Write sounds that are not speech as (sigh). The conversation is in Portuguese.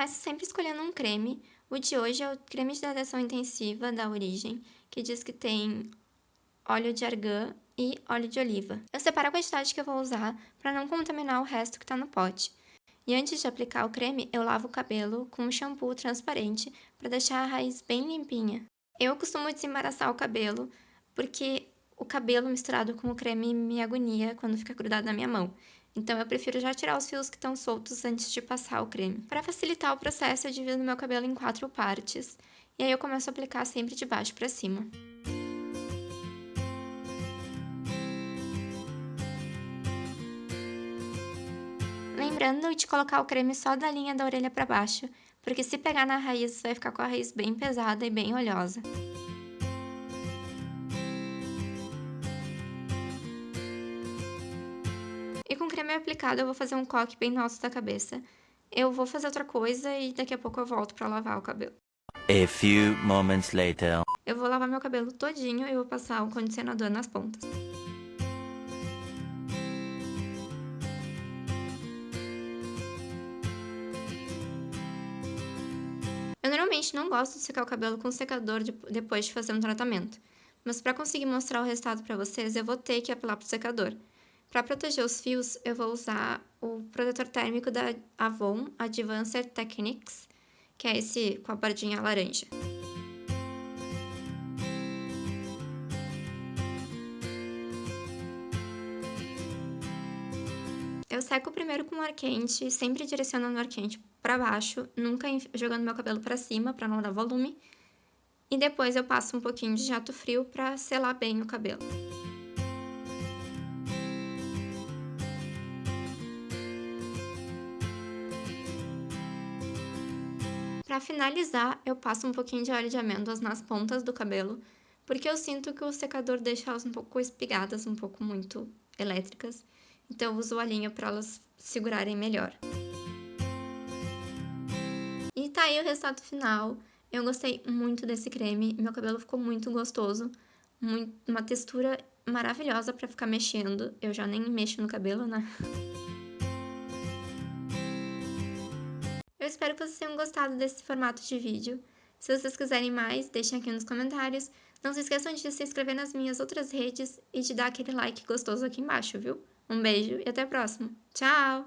começo sempre escolhendo um creme. O de hoje é o creme de hidratação intensiva da Origem, que diz que tem óleo de argan e óleo de oliva. Eu separo a quantidade que eu vou usar para não contaminar o resto que está no pote. E antes de aplicar o creme, eu lavo o cabelo com um shampoo transparente para deixar a raiz bem limpinha. Eu costumo desembaraçar o cabelo porque o cabelo misturado com o creme me agonia quando fica grudado na minha mão. Então eu prefiro já tirar os fios que estão soltos antes de passar o creme. Para facilitar o processo, eu divido meu cabelo em quatro partes. E aí eu começo a aplicar sempre de baixo para cima. Lembrando de colocar o creme só da linha da orelha para baixo, porque se pegar na raiz, vai ficar com a raiz bem pesada e bem oleosa. E com creme aplicado, eu vou fazer um coque bem no alto da cabeça. Eu vou fazer outra coisa e daqui a pouco eu volto para lavar o cabelo. A few moments later. Eu vou lavar meu cabelo todinho e vou passar um condicionador nas pontas. Eu normalmente não gosto de secar o cabelo com secador de, depois de fazer um tratamento, mas para conseguir mostrar o resultado para vocês, eu vou ter que apelar para o secador. Para proteger os fios, eu vou usar o protetor térmico da Avon Advanced Techniques, que é esse com a bordinha laranja. Eu seco primeiro com ar quente, sempre direcionando o ar quente para baixo, nunca jogando meu cabelo para cima para não dar volume. E depois eu passo um pouquinho de jato frio para selar bem o cabelo. Para finalizar, eu passo um pouquinho de óleo de amêndoas nas pontas do cabelo, porque eu sinto que o secador deixa elas um pouco espigadas, um pouco muito elétricas. Então eu uso o olhinho para elas segurarem melhor. E tá aí o resultado final. Eu gostei muito desse creme, meu cabelo ficou muito gostoso, muito, uma textura maravilhosa para ficar mexendo. Eu já nem mexo no cabelo, né? (laughs) espero que vocês tenham gostado desse formato de vídeo. Se vocês quiserem mais, deixem aqui nos comentários. Não se esqueçam de se inscrever nas minhas outras redes e de dar aquele like gostoso aqui embaixo, viu? Um beijo e até a próxima. Tchau!